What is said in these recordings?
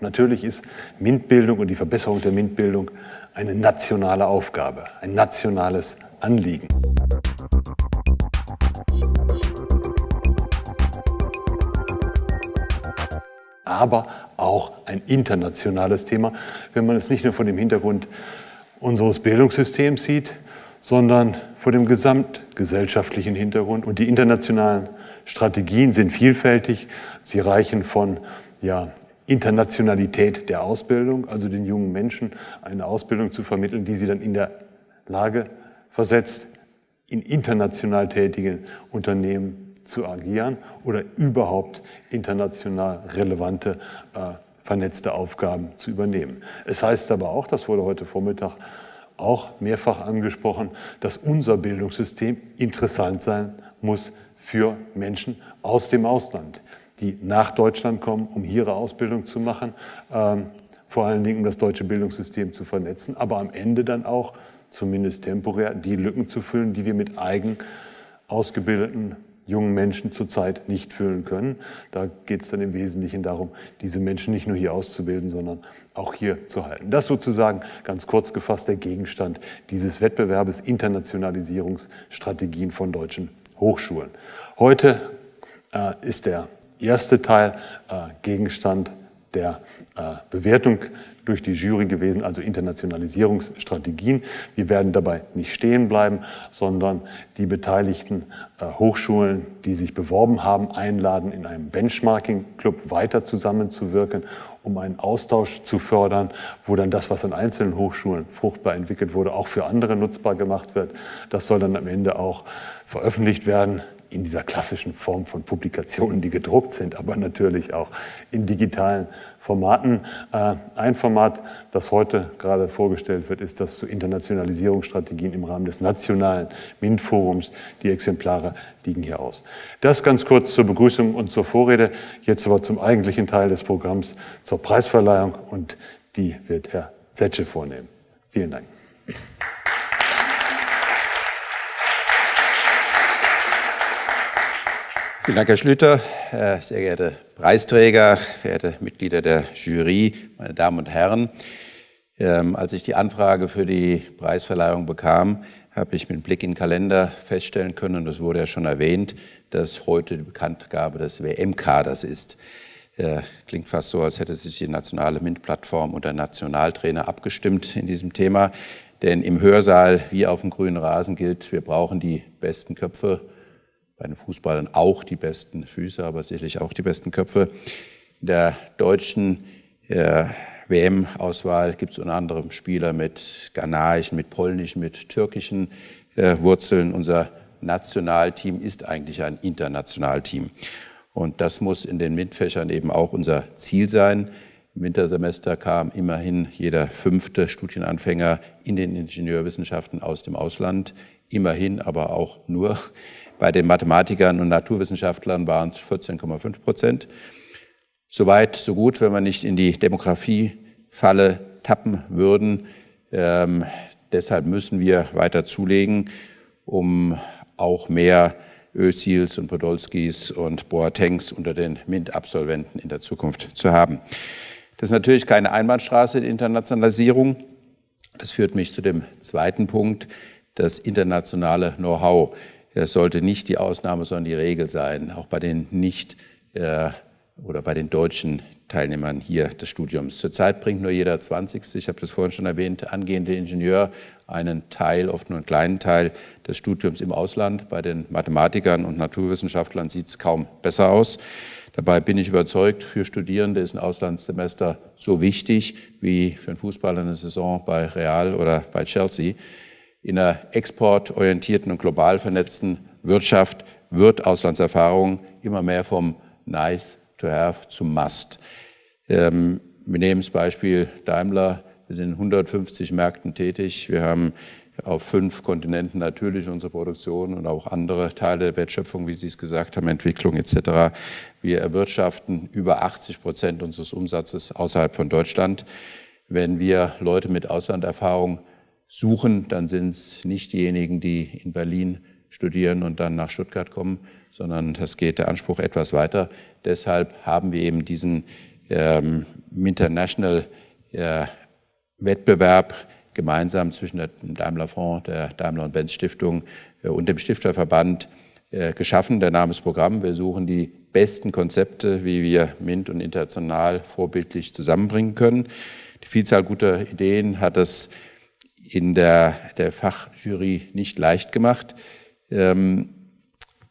Natürlich ist MINT-Bildung und die Verbesserung der MINT-Bildung eine nationale Aufgabe, ein nationales Anliegen. aber auch ein internationales Thema, wenn man es nicht nur vor dem Hintergrund unseres Bildungssystems sieht, sondern vor dem gesamtgesellschaftlichen Hintergrund. Und die internationalen Strategien sind vielfältig. Sie reichen von ja, Internationalität der Ausbildung, also den jungen Menschen eine Ausbildung zu vermitteln, die sie dann in der Lage versetzt, in international tätigen Unternehmen zu agieren oder überhaupt international relevante, äh, vernetzte Aufgaben zu übernehmen. Es heißt aber auch, das wurde heute Vormittag auch mehrfach angesprochen, dass unser Bildungssystem interessant sein muss für Menschen aus dem Ausland, die nach Deutschland kommen, um hier ihre Ausbildung zu machen, ähm, vor allen Dingen um das deutsche Bildungssystem zu vernetzen, aber am Ende dann auch, zumindest temporär, die Lücken zu füllen, die wir mit eigen ausgebildeten jungen Menschen zurzeit nicht füllen können. Da geht es dann im Wesentlichen darum, diese Menschen nicht nur hier auszubilden, sondern auch hier zu halten. Das sozusagen ganz kurz gefasst der Gegenstand dieses Wettbewerbes Internationalisierungsstrategien von deutschen Hochschulen. Heute äh, ist der erste Teil äh, Gegenstand der äh, Bewertung durch die Jury gewesen, also Internationalisierungsstrategien. Wir werden dabei nicht stehen bleiben, sondern die beteiligten äh, Hochschulen, die sich beworben haben, einladen, in einem Benchmarking-Club weiter zusammenzuwirken, um einen Austausch zu fördern, wo dann das, was an einzelnen Hochschulen fruchtbar entwickelt wurde, auch für andere nutzbar gemacht wird. Das soll dann am Ende auch veröffentlicht werden in dieser klassischen Form von Publikationen, die gedruckt sind, aber natürlich auch in digitalen Formaten. Äh, ein Format, das heute gerade vorgestellt wird, ist das zu Internationalisierungsstrategien im Rahmen des nationalen MINT-Forums. Die Exemplare liegen hier aus. Das ganz kurz zur Begrüßung und zur Vorrede. Jetzt aber zum eigentlichen Teil des Programms, zur Preisverleihung und die wird Herr Setsche vornehmen. Vielen Dank. Vielen Dank, Herr Schlüter. Sehr geehrte Preisträger, verehrte Mitglieder der Jury, meine Damen und Herren. Ähm, als ich die Anfrage für die Preisverleihung bekam, habe ich mit Blick in den Kalender feststellen können, und das wurde ja schon erwähnt, dass heute die Bekanntgabe des WM-Kaders ist. Äh, klingt fast so, als hätte sich die nationale MINT-Plattform und der Nationaltrainer abgestimmt in diesem Thema. Denn im Hörsaal wie auf dem grünen Rasen gilt, wir brauchen die besten Köpfe bei den Fußballern auch die besten Füße, aber sicherlich auch die besten Köpfe. In der deutschen äh, WM-Auswahl gibt es unter anderem Spieler mit ghanaischen, mit polnischen, mit türkischen äh, Wurzeln. Unser Nationalteam ist eigentlich ein Internationalteam. Und das muss in den MINT-Fächern eben auch unser Ziel sein. Im Wintersemester kam immerhin jeder fünfte Studienanfänger in den Ingenieurwissenschaften aus dem Ausland. Immerhin, aber auch nur. Bei den Mathematikern und Naturwissenschaftlern waren es 14,5 Prozent. Soweit, so gut, wenn wir nicht in die Demografiefalle tappen würden. Ähm, deshalb müssen wir weiter zulegen, um auch mehr Özils und Podolskis und Boatengs unter den MINT-Absolventen in der Zukunft zu haben. Das ist natürlich keine Einbahnstraße, die Internationalisierung. Das führt mich zu dem zweiten Punkt, das internationale Know-how es sollte nicht die Ausnahme, sondern die Regel sein, auch bei den nicht äh, oder bei den deutschen Teilnehmern hier des Studiums. Zurzeit bringt nur jeder 20. Ich habe das vorhin schon erwähnt, angehende Ingenieur einen Teil, oft nur einen kleinen Teil des Studiums im Ausland. Bei den Mathematikern und Naturwissenschaftlern sieht es kaum besser aus. Dabei bin ich überzeugt, für Studierende ist ein Auslandssemester so wichtig wie für einen Fußballer eine Saison bei Real oder bei Chelsea. In einer exportorientierten und global vernetzten Wirtschaft wird Auslandserfahrung immer mehr vom Nice to have zum Must. Ähm, wir nehmen das Beispiel Daimler. Wir sind in 150 Märkten tätig. Wir haben auf fünf Kontinenten natürlich unsere Produktion und auch andere Teile der Wertschöpfung, wie Sie es gesagt haben, Entwicklung etc. Wir erwirtschaften über 80 Prozent unseres Umsatzes außerhalb von Deutschland. Wenn wir Leute mit Auslanderfahrung suchen, dann sind es nicht diejenigen, die in Berlin studieren und dann nach Stuttgart kommen, sondern das geht der Anspruch etwas weiter. Deshalb haben wir eben diesen ähm, International äh, Wettbewerb gemeinsam zwischen dem Daimler Fonds, der Daimler und Benz Stiftung äh, und dem Stifterverband äh, geschaffen, der Namensprogramm. Wir suchen die besten Konzepte, wie wir MINT und international vorbildlich zusammenbringen können. Die Vielzahl guter Ideen hat es in der, der Fachjury nicht leicht gemacht. Ähm,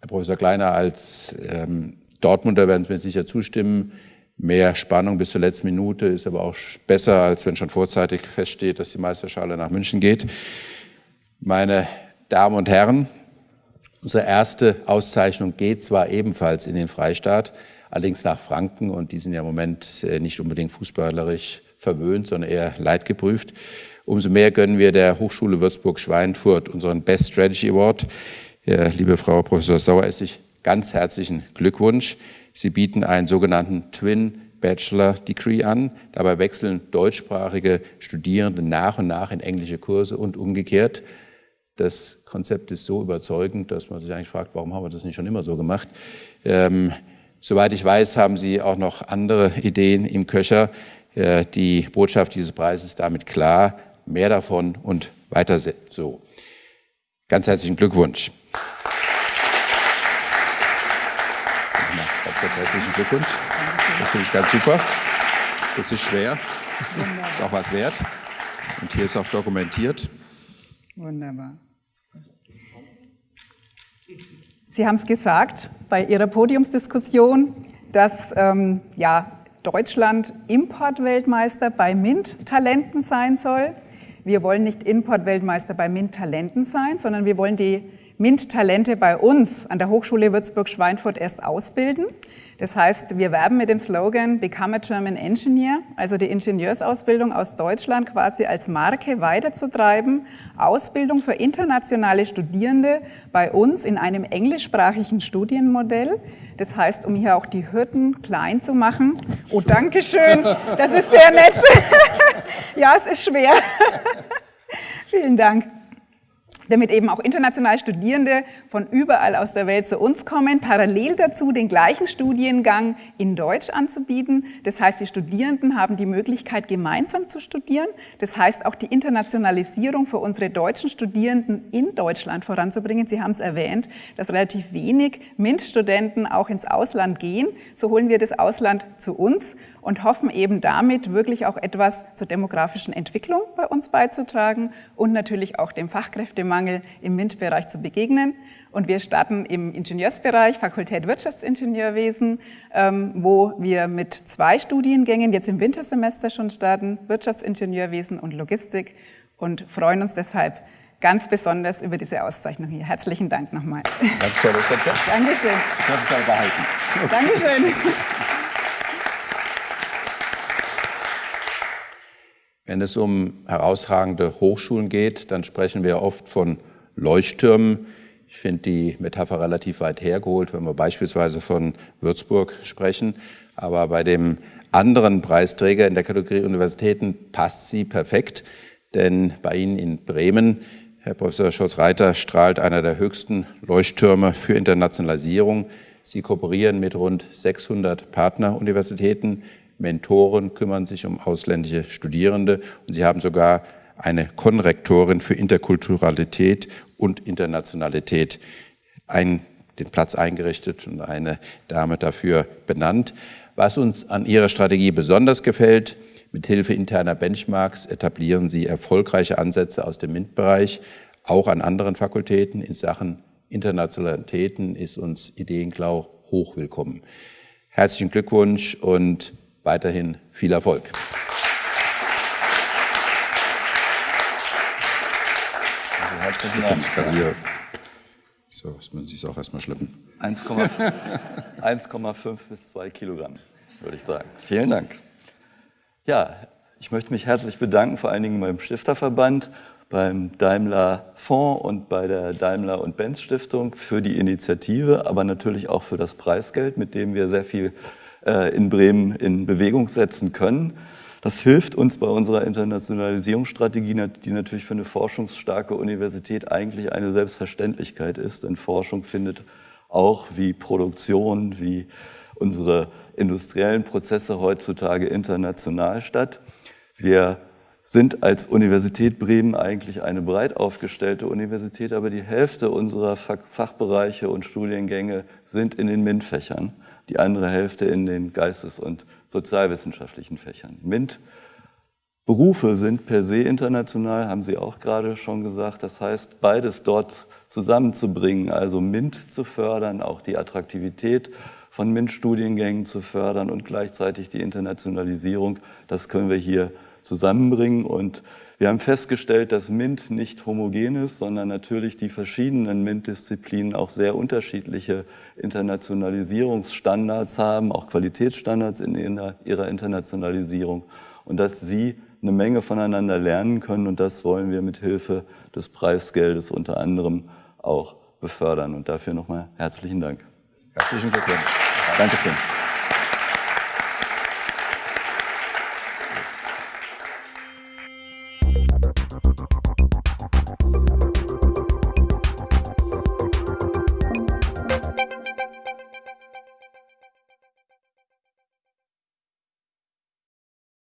Herr Professor Kleiner, als ähm, Dortmunder werden Sie mir sicher zustimmen, mehr Spannung bis zur letzten Minute ist aber auch besser, als wenn schon vorzeitig feststeht, dass die Meisterschale nach München geht. Meine Damen und Herren, unsere erste Auszeichnung geht zwar ebenfalls in den Freistaat, allerdings nach Franken und die sind ja im Moment äh, nicht unbedingt fußballerisch verwöhnt, sondern eher leidgeprüft. Umso mehr gönnen wir der Hochschule Würzburg-Schweinfurt unseren Best Strategy Award. Liebe Frau Professor Saueressig, ganz herzlichen Glückwunsch. Sie bieten einen sogenannten Twin Bachelor Degree an. Dabei wechseln deutschsprachige Studierende nach und nach in englische Kurse und umgekehrt. Das Konzept ist so überzeugend, dass man sich eigentlich fragt, warum haben wir das nicht schon immer so gemacht? Ähm, soweit ich weiß, haben Sie auch noch andere Ideen im Köcher. Äh, die Botschaft dieses Preises ist damit klar. Mehr davon und weiter so. Ganz herzlichen Glückwunsch. Ganz, ganz herzlichen Glückwunsch. Das finde ich ganz super. Das ist schwer. Ist auch was wert. Und hier ist auch dokumentiert. Wunderbar. Sie haben es gesagt bei Ihrer Podiumsdiskussion, dass ähm, ja, Deutschland Importweltmeister bei MINT-Talenten sein soll. Wir wollen nicht Importweltmeister bei MINT-Talenten sein, sondern wir wollen die MINT-Talente bei uns an der Hochschule Würzburg-Schweinfurt erst ausbilden. Das heißt, wir werben mit dem Slogan Become a German Engineer, also die Ingenieursausbildung aus Deutschland quasi als Marke weiterzutreiben. Ausbildung für internationale Studierende bei uns in einem englischsprachigen Studienmodell. Das heißt, um hier auch die Hürden klein zu machen. Oh, danke schön, das ist sehr nett. ja, es ist schwer. Vielen Dank damit eben auch internationale Studierende von überall aus der Welt zu uns kommen, parallel dazu den gleichen Studiengang in Deutsch anzubieten. Das heißt, die Studierenden haben die Möglichkeit, gemeinsam zu studieren. Das heißt, auch die Internationalisierung für unsere deutschen Studierenden in Deutschland voranzubringen. Sie haben es erwähnt, dass relativ wenig MINT-Studenten auch ins Ausland gehen. So holen wir das Ausland zu uns und hoffen eben damit wirklich auch etwas zur demografischen Entwicklung bei uns beizutragen und natürlich auch dem Fachkräftemangel im MINT-Bereich zu begegnen. Und wir starten im Ingenieursbereich, Fakultät Wirtschaftsingenieurwesen, ähm, wo wir mit zwei Studiengängen jetzt im Wintersemester schon starten, Wirtschaftsingenieurwesen und Logistik und freuen uns deshalb ganz besonders über diese Auszeichnung hier. Herzlichen Dank nochmal. Ganz Konzept. Dankeschön. Ich hoffe, es behalten. Dankeschön. Wenn es um herausragende Hochschulen geht, dann sprechen wir oft von Leuchttürmen. Ich finde die Metapher relativ weit hergeholt, wenn wir beispielsweise von Würzburg sprechen. Aber bei dem anderen Preisträger in der Kategorie Universitäten passt sie perfekt, denn bei Ihnen in Bremen, Herr Professor Scholz-Reiter, strahlt einer der höchsten Leuchttürme für Internationalisierung. Sie kooperieren mit rund 600 Partneruniversitäten Mentoren kümmern sich um ausländische Studierende und sie haben sogar eine Konrektorin für Interkulturalität und Internationalität ein, den Platz eingerichtet und eine Dame dafür benannt. Was uns an ihrer Strategie besonders gefällt, mit Hilfe interner Benchmarks etablieren sie erfolgreiche Ansätze aus dem MINT-Bereich, auch an anderen Fakultäten. In Sachen Internationalitäten ist uns Ideenklau hochwillkommen. Herzlichen Glückwunsch und weiterhin viel Erfolg. Also herzlichen Dank. Ich kann hier so, muss man sich auch erstmal schleppen. 1,5 bis 2 Kilogramm, würde ich sagen. Vielen Dank. Ja, ich möchte mich herzlich bedanken, vor allen Dingen beim Stifterverband, beim Daimler Fonds und bei der Daimler und Benz Stiftung für die Initiative, aber natürlich auch für das Preisgeld, mit dem wir sehr viel in Bremen in Bewegung setzen können. Das hilft uns bei unserer Internationalisierungsstrategie, die natürlich für eine forschungsstarke Universität eigentlich eine Selbstverständlichkeit ist, denn Forschung findet auch wie Produktion, wie unsere industriellen Prozesse heutzutage international statt. Wir sind als Universität Bremen eigentlich eine breit aufgestellte Universität, aber die Hälfte unserer Fachbereiche und Studiengänge sind in den MINT-Fächern, die andere Hälfte in den geistes- und sozialwissenschaftlichen Fächern. MINT Berufe sind per se international, haben Sie auch gerade schon gesagt. Das heißt, beides dort zusammenzubringen, also MINT zu fördern, auch die Attraktivität von MINT-Studiengängen zu fördern und gleichzeitig die Internationalisierung, das können wir hier zusammenbringen. Und wir haben festgestellt, dass MINT nicht homogen ist, sondern natürlich die verschiedenen MINT-Disziplinen auch sehr unterschiedliche Internationalisierungsstandards haben, auch Qualitätsstandards in ihrer Internationalisierung und dass sie eine Menge voneinander lernen können und das wollen wir mit Hilfe des Preisgeldes unter anderem auch befördern. Und dafür nochmal herzlichen Dank. Herzlichen Glückwunsch. Dankeschön.